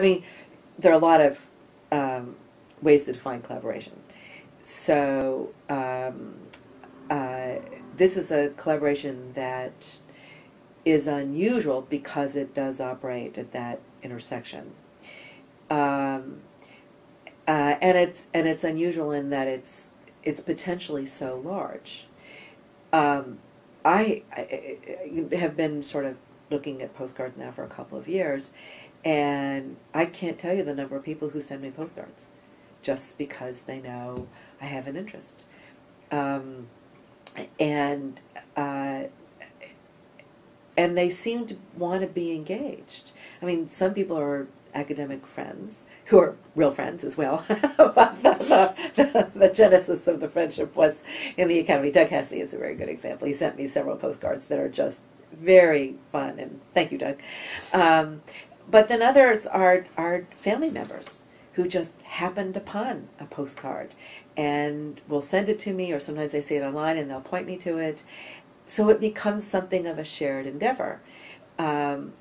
I mean, there are a lot of um, ways to define collaboration. So um, uh, this is a collaboration that is unusual because it does operate at that intersection. Um, uh, and it's and it's unusual in that it's it's potentially so large. Um, I, I have been sort of looking at postcards now for a couple of years, and I can't tell you the number of people who send me postcards just because they know I have an interest. Um, and uh, and they seem to want to be engaged. I mean, some people are academic friends who are real friends as well. the, the, the, genesis of the friendship was in the academy. Doug Hesse is a very good example. He sent me several postcards that are just very fun, and thank you, Doug. Um, but then others are are family members who just happened upon a postcard and will send it to me, or sometimes they see it online and they'll point me to it. So it becomes something of a shared endeavor. Um,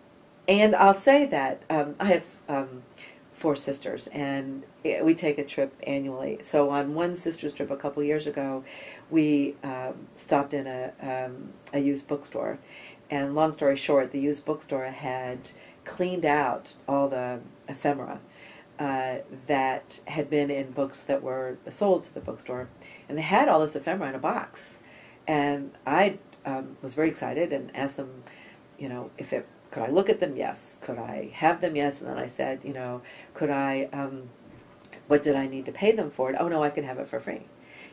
and I'll say that um, I have um, four sisters, and we take a trip annually. So on one sister's trip a couple years ago, we um, stopped in a, um, a used bookstore. And long story short, the used bookstore had cleaned out all the ephemera uh, that had been in books that were sold to the bookstore, and they had all this ephemera in a box. And I um, was very excited and asked them, you know, if it could I look at them? Yes. Could I have them? Yes. And then I said, you know, could I? Um, what did I need to pay them for it? Oh no, I can have it for free.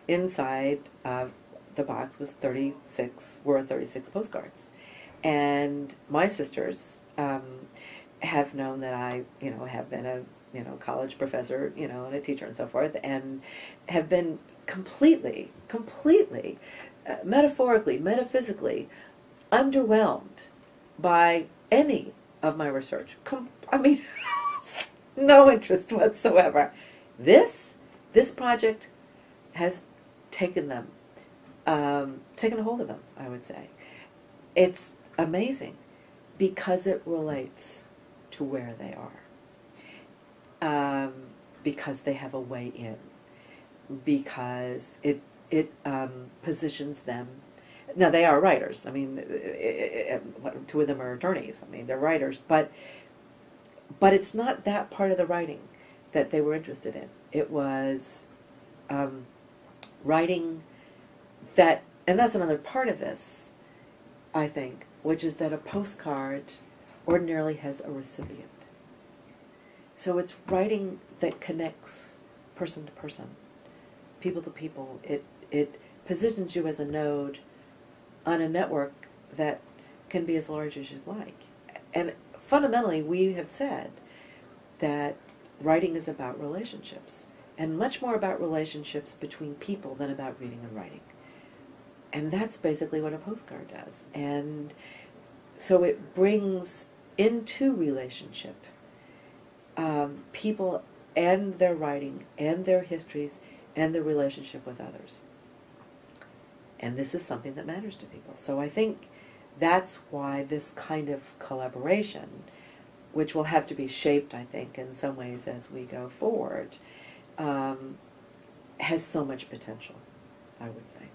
Inside uh, the box was thirty six were thirty six postcards, and my sisters um, have known that I, you know, have been a you know, college professor, you know, and a teacher and so forth, and have been completely, completely, uh, metaphorically, metaphysically, underwhelmed by any of my research. Com- I mean, no interest whatsoever. This, this project has taken them, um, taken a hold of them, I would say. It's amazing because it relates to where they are um, because they have a way in, because it it um, positions them. Now they are writers. I mean, it, it, it, two of them are attorneys. I mean, they're writers, but but it's not that part of the writing that they were interested in. It was um, writing that, and that's another part of this, I think, which is that a postcard ordinarily has a recipient. So it's writing that connects person to person, people to people. It it positions you as a node on a network that can be as large as you'd like. And fundamentally, we have said that writing is about relationships, and much more about relationships between people than about reading and writing. And that's basically what a postcard does. And so it brings into relationship um, people and their writing and their histories and their relationship with others. And this is something that matters to people. So I think that's why this kind of collaboration, which will have to be shaped, I think, in some ways as we go forward, um, has so much potential, I would say.